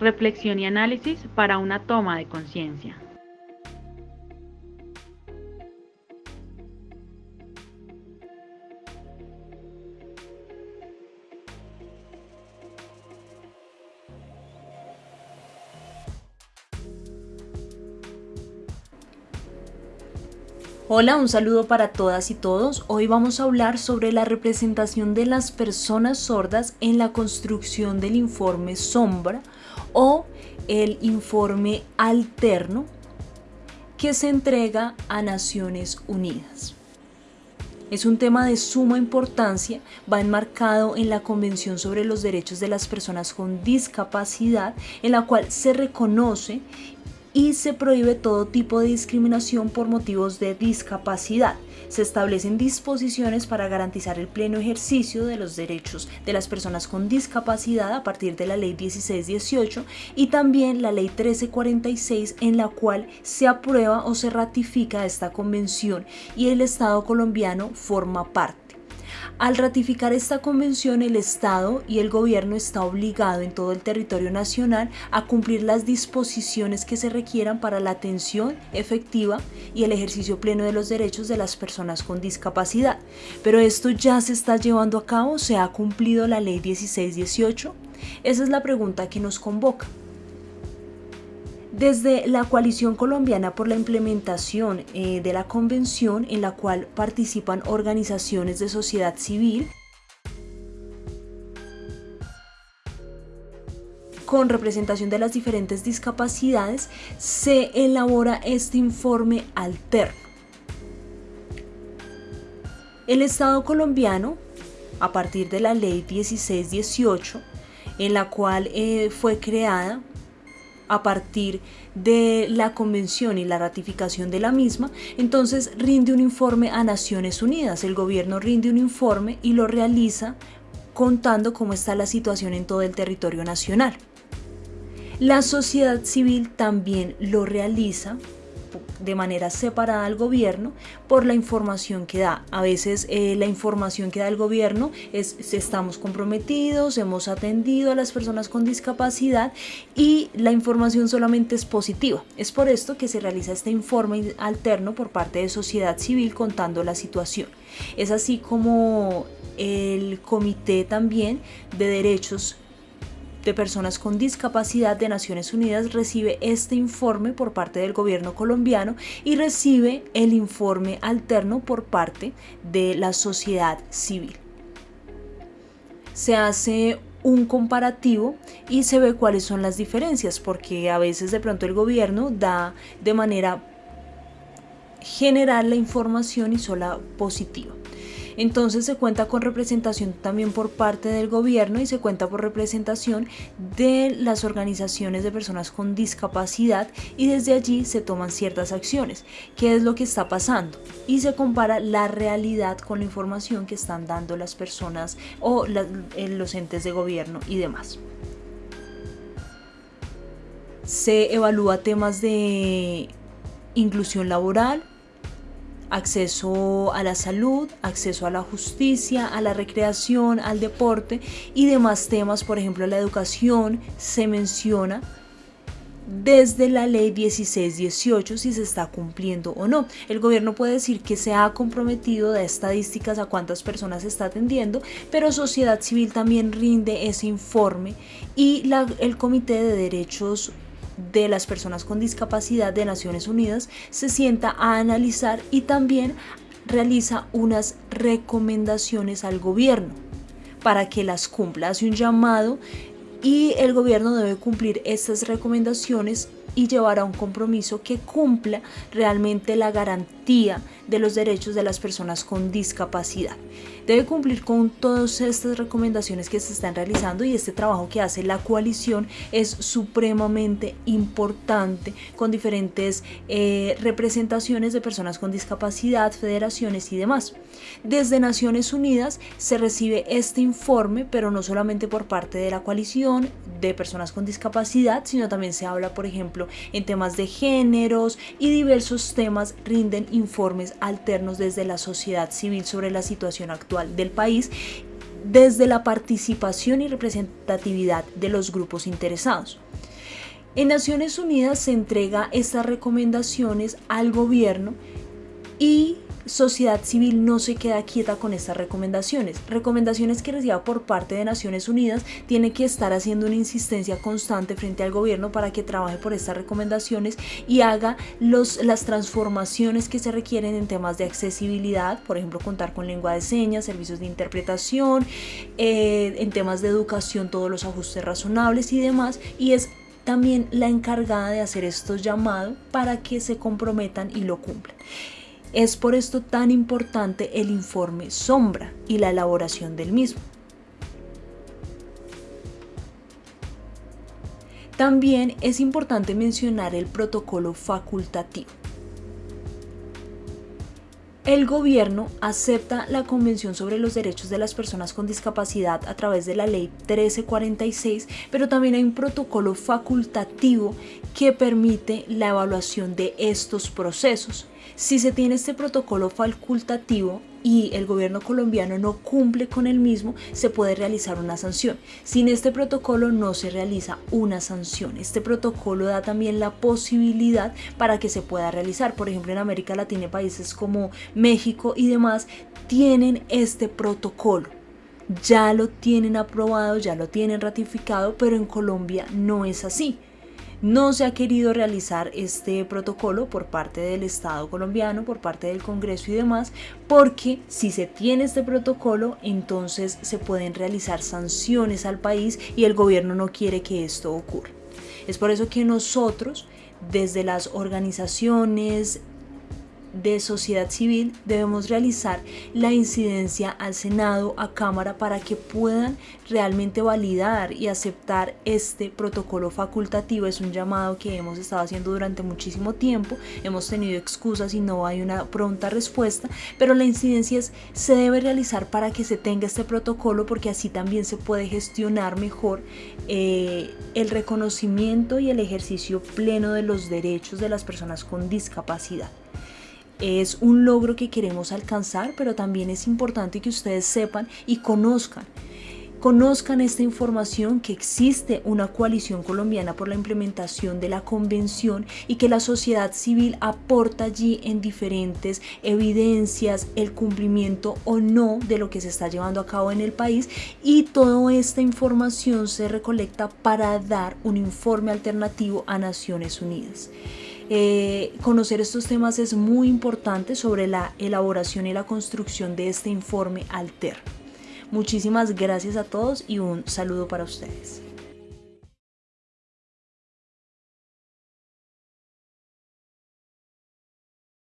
reflexión y análisis para una toma de conciencia. Hola, un saludo para todas y todos. Hoy vamos a hablar sobre la representación de las personas sordas en la construcción del informe sombra o el informe alterno que se entrega a Naciones Unidas. Es un tema de suma importancia, va enmarcado en la Convención sobre los Derechos de las Personas con Discapacidad, en la cual se reconoce y se prohíbe todo tipo de discriminación por motivos de discapacidad. Se establecen disposiciones para garantizar el pleno ejercicio de los derechos de las personas con discapacidad a partir de la Ley 1618 y también la Ley 1346 en la cual se aprueba o se ratifica esta convención y el Estado colombiano forma parte. Al ratificar esta convención, el Estado y el gobierno está obligado en todo el territorio nacional a cumplir las disposiciones que se requieran para la atención efectiva y el ejercicio pleno de los derechos de las personas con discapacidad. Pero esto ya se está llevando a cabo, se ha cumplido la ley 1618. Esa es la pregunta que nos convoca. Desde la Coalición Colombiana por la Implementación eh, de la Convención, en la cual participan organizaciones de sociedad civil, con representación de las diferentes discapacidades, se elabora este informe alterno. El Estado colombiano, a partir de la Ley 1618, en la cual eh, fue creada a partir de la convención y la ratificación de la misma, entonces rinde un informe a Naciones Unidas. El gobierno rinde un informe y lo realiza contando cómo está la situación en todo el territorio nacional. La sociedad civil también lo realiza de manera separada al gobierno por la información que da. A veces eh, la información que da el gobierno es estamos comprometidos, hemos atendido a las personas con discapacidad y la información solamente es positiva. Es por esto que se realiza este informe alterno por parte de sociedad civil contando la situación. Es así como el comité también de derechos de Personas con Discapacidad de Naciones Unidas recibe este informe por parte del gobierno colombiano y recibe el informe alterno por parte de la sociedad civil. Se hace un comparativo y se ve cuáles son las diferencias, porque a veces de pronto el gobierno da de manera general la información y sola positiva. Entonces se cuenta con representación también por parte del gobierno y se cuenta por representación de las organizaciones de personas con discapacidad y desde allí se toman ciertas acciones. ¿Qué es lo que está pasando? Y se compara la realidad con la información que están dando las personas o eh, los entes de gobierno y demás se evalúa temas de inclusión laboral, acceso a la salud, acceso a la justicia, a la recreación, al deporte y demás temas, por ejemplo la educación, se menciona desde la ley 1618 si se está cumpliendo o no. El gobierno puede decir que se ha comprometido de estadísticas a cuántas personas está atendiendo, pero sociedad civil también rinde ese informe y el Comité de Derechos de las personas con discapacidad de Naciones Unidas se sienta a analizar y también realiza unas recomendaciones al gobierno para que las cumpla. Hace un llamado y el gobierno debe cumplir estas recomendaciones y llevar a un compromiso que cumpla realmente la garantía de los derechos de las personas con discapacidad. Debe cumplir con todas estas recomendaciones que se están realizando y este trabajo que hace la coalición es supremamente importante con diferentes eh, representaciones de personas con discapacidad, federaciones y demás. Desde Naciones Unidas se recibe este informe, pero no solamente por parte de la coalición de personas con discapacidad, sino también se habla, por ejemplo, en temas de géneros y diversos temas rinden informes alternos desde la sociedad civil sobre la situación actual del país desde la participación y representatividad de los grupos interesados. En Naciones Unidas se entrega estas recomendaciones al gobierno y sociedad civil no se queda quieta con estas recomendaciones. Recomendaciones que reciba por parte de Naciones Unidas tiene que estar haciendo una insistencia constante frente al gobierno para que trabaje por estas recomendaciones y haga los, las transformaciones que se requieren en temas de accesibilidad, por ejemplo, contar con lengua de señas, servicios de interpretación, eh, en temas de educación, todos los ajustes razonables y demás. Y es también la encargada de hacer estos llamados para que se comprometan y lo cumplan. Es por esto tan importante el informe sombra y la elaboración del mismo. También es importante mencionar el protocolo facultativo. El gobierno acepta la Convención sobre los Derechos de las Personas con Discapacidad a través de la Ley 1346, pero también hay un protocolo facultativo que permite la evaluación de estos procesos. Si se tiene este protocolo facultativo y el gobierno colombiano no cumple con el mismo, se puede realizar una sanción. Sin este protocolo no se realiza una sanción. Este protocolo da también la posibilidad para que se pueda realizar. Por ejemplo, en América Latina, países como México y demás tienen este protocolo ya lo tienen aprobado, ya lo tienen ratificado, pero en Colombia no es así. No se ha querido realizar este protocolo por parte del Estado colombiano, por parte del Congreso y demás, porque si se tiene este protocolo, entonces se pueden realizar sanciones al país y el gobierno no quiere que esto ocurra. Es por eso que nosotros, desde las organizaciones, de sociedad civil debemos realizar la incidencia al Senado, a Cámara, para que puedan realmente validar y aceptar este protocolo facultativo. Es un llamado que hemos estado haciendo durante muchísimo tiempo, hemos tenido excusas y no hay una pronta respuesta, pero la incidencia se debe realizar para que se tenga este protocolo porque así también se puede gestionar mejor eh, el reconocimiento y el ejercicio pleno de los derechos de las personas con discapacidad es un logro que queremos alcanzar, pero también es importante que ustedes sepan y conozcan conozcan esta información que existe una coalición colombiana por la implementación de la convención y que la sociedad civil aporta allí en diferentes evidencias el cumplimiento o no de lo que se está llevando a cabo en el país y toda esta información se recolecta para dar un informe alternativo a Naciones Unidas. Eh, conocer estos temas es muy importante sobre la elaboración y la construcción de este informe alterno. Muchísimas gracias a todos y un saludo para ustedes.